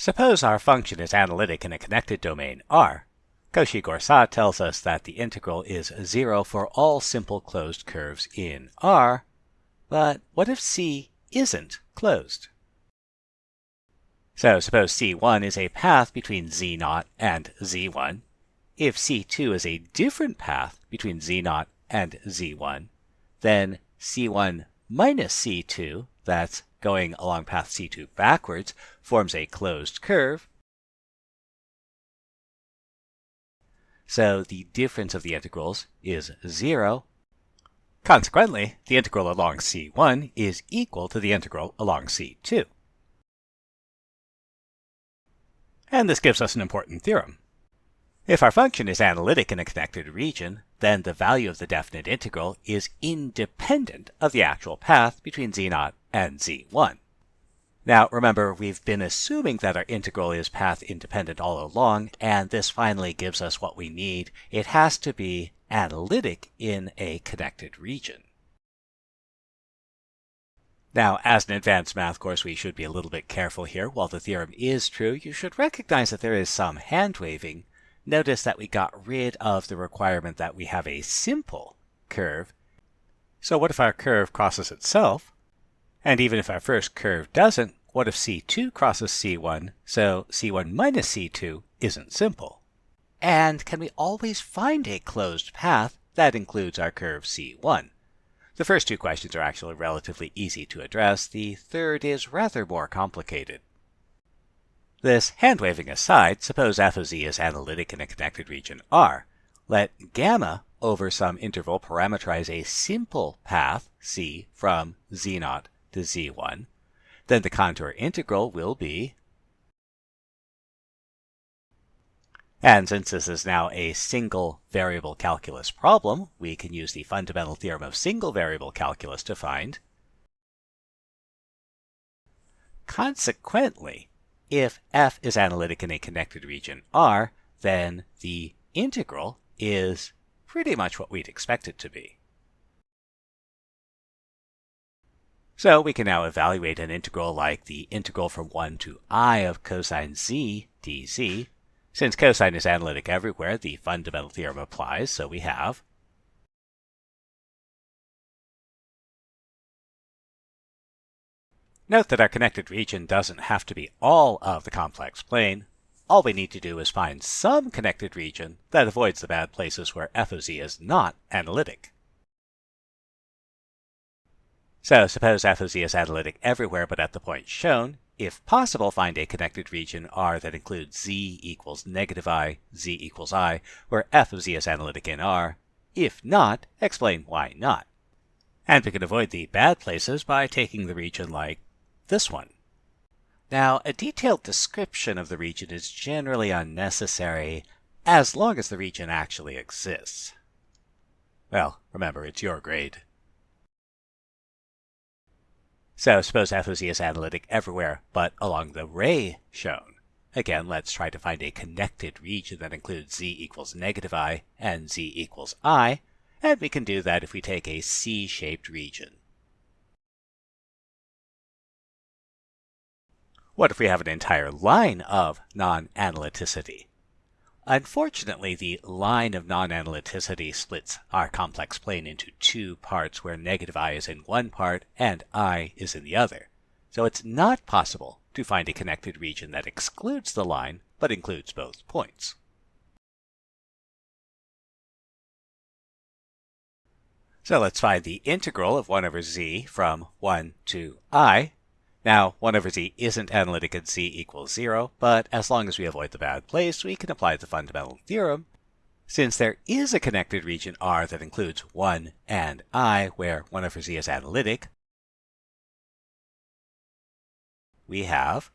Suppose our function is analytic in a connected domain R. Cauchy-Goursat tells us that the integral is 0 for all simple closed curves in R, but what if C isn't closed? So suppose C1 is a path between Z0 and Z1. If C2 is a different path between Z0 and Z1, then C1 minus C2, that's going along path C2 backwards, forms a closed curve. So the difference of the integrals is 0. Consequently, the integral along C1 is equal to the integral along C2. And this gives us an important theorem. If our function is analytic in a connected region, then the value of the definite integral is independent of the actual path between z0 and z1. Now remember, we've been assuming that our integral is path independent all along, and this finally gives us what we need. It has to be analytic in a connected region. Now, as an advanced math course, we should be a little bit careful here. While the theorem is true, you should recognize that there is some hand-waving notice that we got rid of the requirement that we have a simple curve. So what if our curve crosses itself? And even if our first curve doesn't, what if C2 crosses C1, so C1 minus C2 isn't simple? And can we always find a closed path that includes our curve C1? The first two questions are actually relatively easy to address. The third is rather more complicated. This hand-waving aside, suppose f of z is analytic in a connected region R. Let gamma over some interval parameterize a simple path c from z0 to z1. Then the contour integral will be And since this is now a single variable calculus problem, we can use the fundamental theorem of single variable calculus to find. Consequently, if f is analytic in a connected region R, then the integral is pretty much what we'd expect it to be. So we can now evaluate an integral like the integral from 1 to i of cosine z dz. Since cosine is analytic everywhere, the fundamental theorem applies, so we have Note that our connected region doesn't have to be all of the complex plane. All we need to do is find some connected region that avoids the bad places where f of z is not analytic. So suppose f of z is analytic everywhere but at the point shown. If possible, find a connected region R that includes z equals negative i, z equals i, where f of z is analytic in R. If not, explain why not. And we can avoid the bad places by taking the region like this one. Now, a detailed description of the region is generally unnecessary as long as the region actually exists. Well, remember, it's your grade. So suppose f of z is analytic everywhere, but along the ray shown. Again, let's try to find a connected region that includes z equals negative i and z equals i, and we can do that if we take a C-shaped region. What if we have an entire line of non-analyticity? Unfortunately, the line of non-analyticity splits our complex plane into two parts where negative i is in one part and i is in the other. So it's not possible to find a connected region that excludes the line but includes both points. So let's find the integral of 1 over z from 1 to i now, 1 over z isn't analytic at z equals 0, but as long as we avoid the bad place, we can apply the fundamental theorem. Since there is a connected region R that includes 1 and i, where 1 over z is analytic, we have